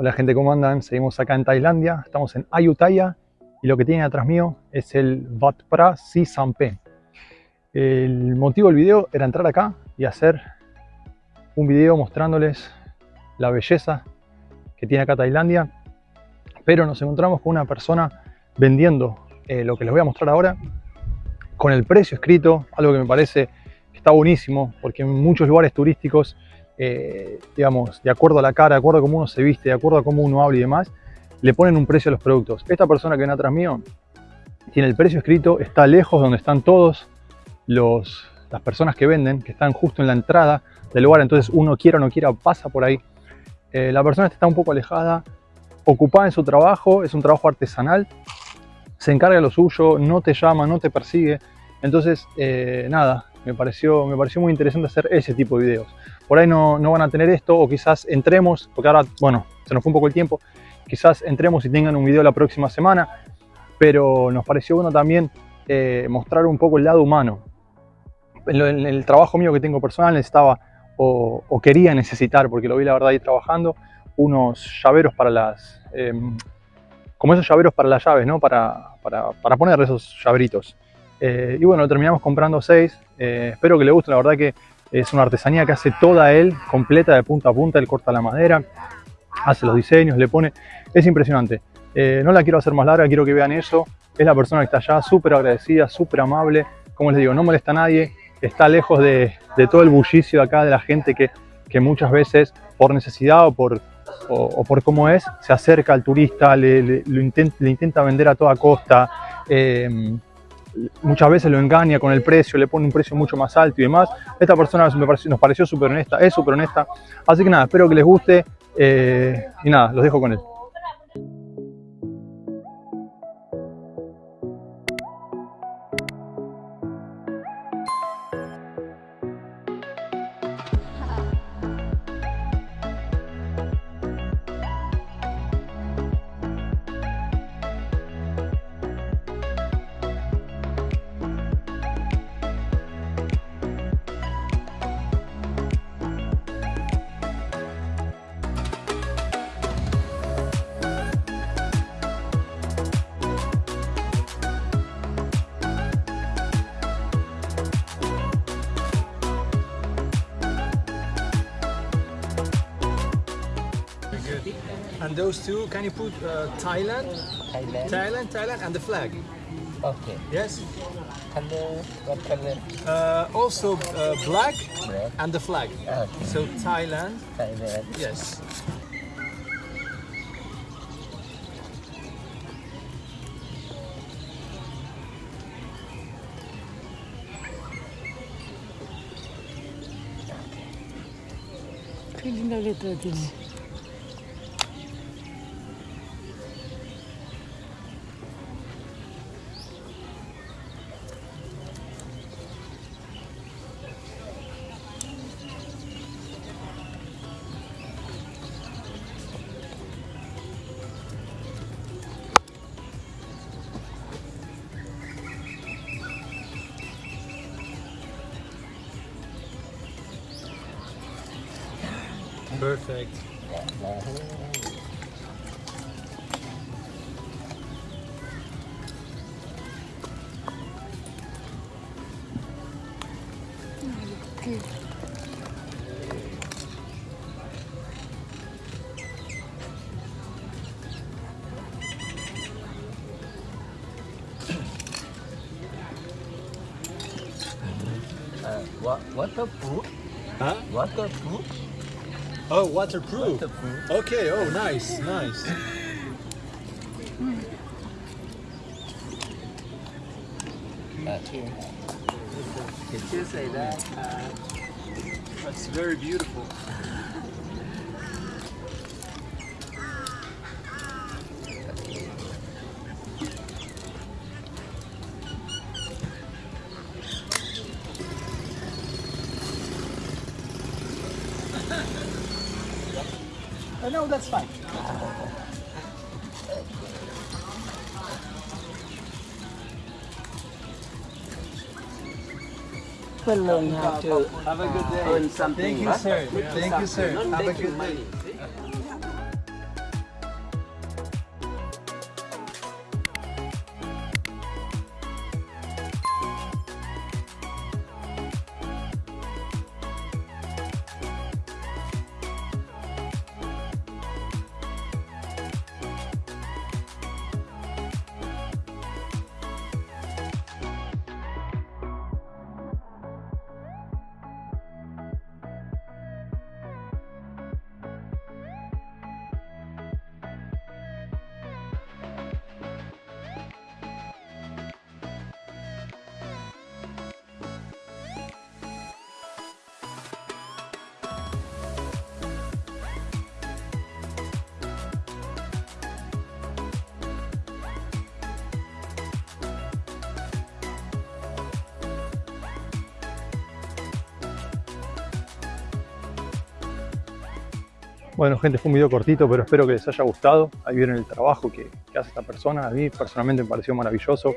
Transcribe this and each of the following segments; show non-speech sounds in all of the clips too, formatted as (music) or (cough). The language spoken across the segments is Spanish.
Hola gente, ¿cómo andan? Seguimos acá en Tailandia, estamos en Ayutthaya y lo que tienen atrás mío es el Wat Pra Si Sampe. El motivo del video era entrar acá y hacer un video mostrándoles la belleza que tiene acá Tailandia, pero nos encontramos con una persona vendiendo eh, lo que les voy a mostrar ahora con el precio escrito, algo que me parece que está buenísimo porque en muchos lugares turísticos eh, digamos, de acuerdo a la cara, de acuerdo a cómo uno se viste, de acuerdo a cómo uno habla y demás, le ponen un precio a los productos. Esta persona que viene atrás mío tiene el precio escrito, está lejos donde están todos los, las personas que venden, que están justo en la entrada del lugar, entonces uno quiera o no quiera pasa por ahí. Eh, la persona está un poco alejada, ocupada en su trabajo, es un trabajo artesanal, se encarga de lo suyo, no te llama, no te persigue. Entonces, eh, nada, me pareció, me pareció muy interesante hacer ese tipo de videos. Por ahí no, no van a tener esto o quizás entremos, porque ahora, bueno, se nos fue un poco el tiempo, quizás entremos y tengan un video la próxima semana, pero nos pareció bueno también eh, mostrar un poco el lado humano. En, el trabajo mío que tengo personal necesitaba o, quería necesitar, porque lo vi la verdad ahí trabajando, unos llaveros para las... Eh, como esos llaveros para las llaves, ¿no? Para, para, para poner esos llaveritos. Eh, y bueno, terminamos comprando seis. Eh, espero que le guste, la verdad que es una artesanía que hace toda él, completa de punta a punta. Él corta la madera, hace los diseños, le pone... Es impresionante. Eh, no la quiero hacer más larga, quiero que vean eso. Es la persona que está allá, súper agradecida, súper amable. Como les digo, no molesta a nadie. Está lejos de, de todo el bullicio de acá, de la gente que, que muchas veces por necesidad o por, o, por cómo es, se acerca al turista, le, le, lo le intenta vender a toda costa. Muchas veces lo engaña con el precio, le pone un precio mucho más alto y demás. Esta persona nos pareció súper honesta, es súper honesta. Así que nada, espero que les guste eh, y nada, los dejo con él. And those two, can you put uh, Thailand, Thailand. Thailand, Thailand, and the flag? Okay. Yes. Color. What color? Uh, also uh, black Black. and the flag. Okay. So Thailand. Thailand. Yes. Qué linda letra Perfect. Uh, what what the food? Huh? What the food? Oh, waterproof. Waterproof. Okay. Oh, nice, nice. Did you say that? Uh, That's very beautiful. (laughs) Uh, no, that's fine. People learn how to have a good day. earn something. Thank you, huh? sir. Thank you, sir. Have a good day. Bueno, gente, fue un video cortito, pero espero que les haya gustado. Ahí vieron el trabajo que, que hace esta persona. A mí personalmente me pareció maravilloso.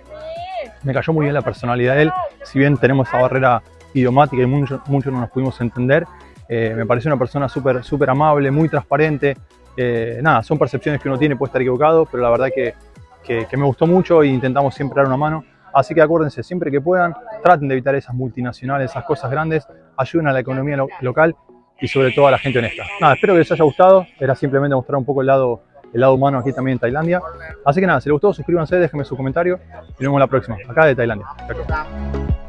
Me cayó muy bien la personalidad de él. Si bien tenemos esa barrera idiomática y muchos mucho no nos pudimos entender, eh, me pareció una persona súper súper amable, muy transparente. Eh, nada, son percepciones que uno tiene, puede estar equivocado, pero la verdad que, que, que me gustó mucho e intentamos siempre dar una mano. Así que acuérdense, siempre que puedan, traten de evitar esas multinacionales, esas cosas grandes, ayuden a la economía lo- local y sobre todo a la gente honesta. Nada, espero que les haya gustado, era simplemente mostrar un poco el lado, el lado humano aquí también en Tailandia. Así que nada, si les gustó, suscríbanse, déjenme su comentario y nos vemos la próxima, acá de Tailandia. Chao.